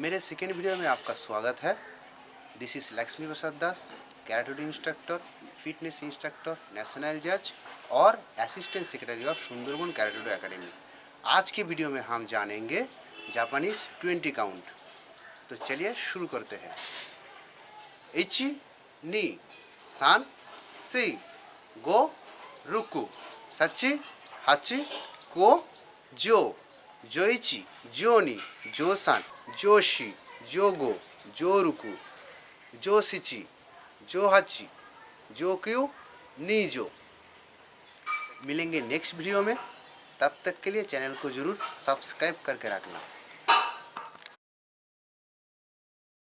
मेरे second video में आपका स्वागत है। This is Lakshmi Prasad Das karate do instructor fitness instructor national जज और assistant secretary of Sundarban karate do academy आज के वीडियो में हम जानेंगे जापानीज ट्वेंटी काउंट तो चलिए शुरू करते हैं। इची नी सान सी गो रुकु सची हाची को जो जोइची, जोनी, जोसान, जोशी, जोगो, जोरुकु, जोसिची, जोहाची, जोक्यू, नीजो। मिलेंगे नेक्स्ट वीडियो में। तब तक के लिए चैनल को ज़रूर सब्सक्राइब करके रखना।